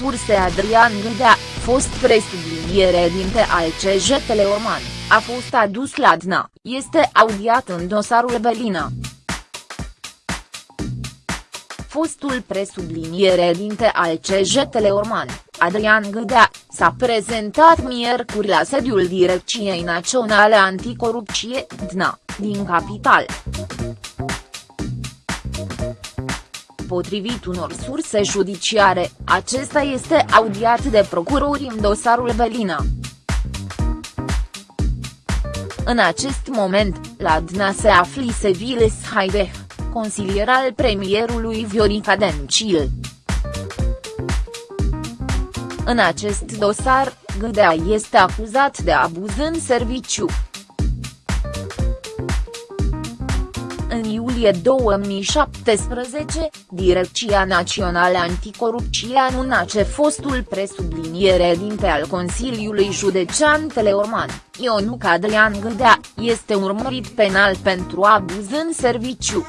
DNS Adrian Gâdea, fost presubliniere dinte al CJ Teleorman, a fost adus la DNA, este audiat în dosarul Belina. Fostul presubliniere dinte al CJ Teleorman, Adrian Gâdea, s-a prezentat miercuri la sediul Direcției Naționale Anticorupție, DNA, din capital. Potrivit unor surse judiciare, acesta este audiat de procurori în dosarul Belina. În acest moment, la DNA se afli Seviles Haideh, consilier al premierului Viorica Dencil. În acest dosar, Gâdea este acuzat de abuz în serviciu. Iulie 2017, Direcția Națională Anticorupție anunța ce fostul presubliniere dinte al Consiliului Județean Teleorman, Ionuc Adrian Gâdea, este urmărit penal pentru abuz în serviciu.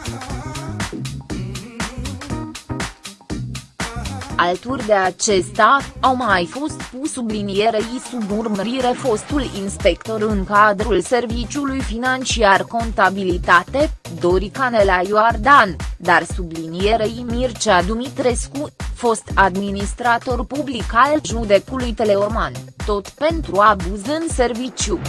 Alături de acesta, au mai fost pus sublinierei sub urmărire fostul inspector în cadrul Serviciului Financiar Contabilitate, Dorica Nela Iordan, dar sublinierei Mircea Dumitrescu, fost administrator public al judecului Teleorman, tot pentru abuz în serviciu.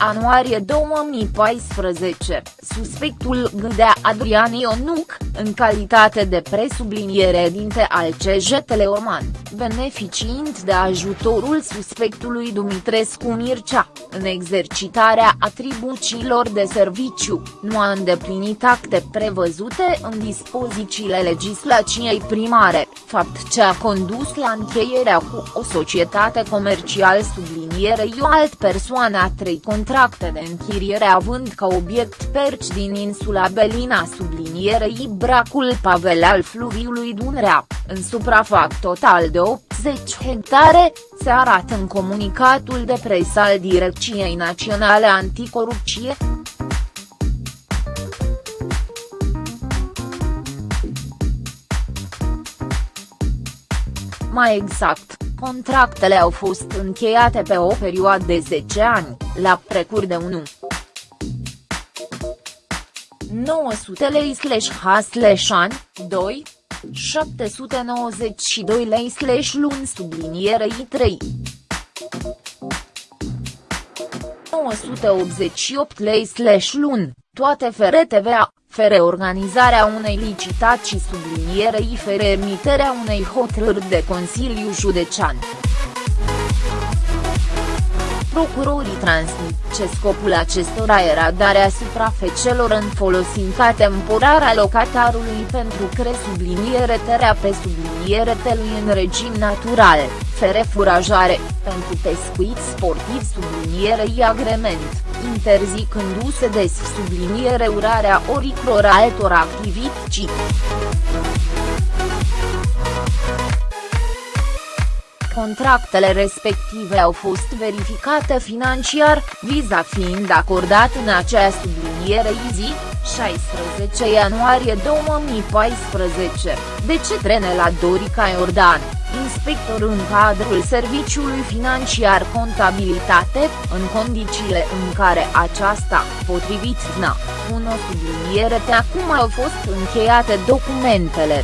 Ianuarie 2014, suspectul Gâdea Adrian Ionuc, în calitate de presubliniere dinte al CJ Teleorman, beneficiind de ajutorul suspectului Dumitrescu Mircea, în exercitarea atribuțiilor de serviciu, nu a îndeplinit acte prevăzute în dispozițiile legislației primare, fapt ce a condus la încheierea cu o societate comercială sublinierei o alt persoană a trei contracte de închiriere având ca obiect perci din insula Belina sublinierei bracul Pavel al fluviului Dunărea, în suprafac total de 80 hectare, se arată în comunicatul de presă al Direcției Naționale Anticorupție. Mai exact, contractele au fost încheiate pe o perioadă de 10 ani, la precur de 1. 900 lei slash h slash an, 2, 792 lei slash luni sublinierei 3. 988 lei slash luni, toate fere TVA, fere organizarea unei licitații sublinierei fere emiterea unei hotărâri de Consiliu Județean. Procurorii transmit ce scopul acestora era darea suprafecelor în folosința temporar a locatarului pentru cre subliniere terea pe subliniere telui în regim natural, fere furajare, pentru pescuit sportiv sublinierei agrement, interzicându-se des subliniere urarea oricror altor activități. Contractele respective au fost verificate financiar, viza fiind acordat în acea subliniere zi, 16 ianuarie 2014, de ce la Dorica Iordan, inspector în cadrul Serviciului Financiar Contabilitate, în condițiile în care aceasta, potrivit DNA, 1 subliniere de acum au fost încheiate documentele.